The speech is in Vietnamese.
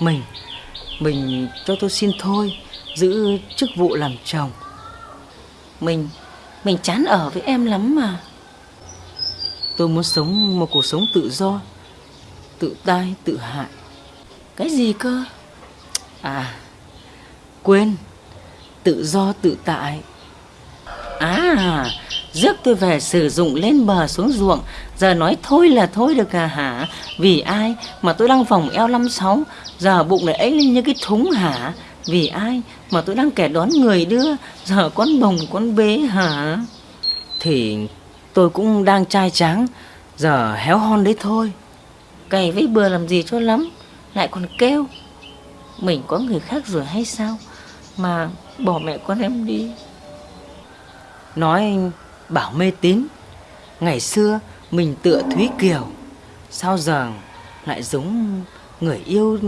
Mình, mình cho tôi xin thôi Giữ chức vụ làm chồng. Mình, mình chán ở với em lắm mà. Tôi muốn sống một cuộc sống tự do Tự tai, tự hại. Cái gì cơ? À, quên. Tự do tự tại. À, rước tôi về sử dụng lên bờ xuống ruộng. Giờ nói thôi là thôi được à hả? Vì ai mà tôi đang vòng eo 56 Giờ bụng lại ấy lên như cái thúng hả? Vì ai mà tôi đang kẻ đón người đưa? Giờ con bồng con bế hả? Thì tôi cũng đang trai tráng. Giờ héo hon đấy thôi. Cày với bừa làm gì cho lắm. Lại còn kêu, Mình có người khác rồi hay sao? Mà bỏ mẹ con em đi. Nói bảo mê tín. Ngày xưa mình tựa Thúy Kiều, Sao giờ lại giống người yêu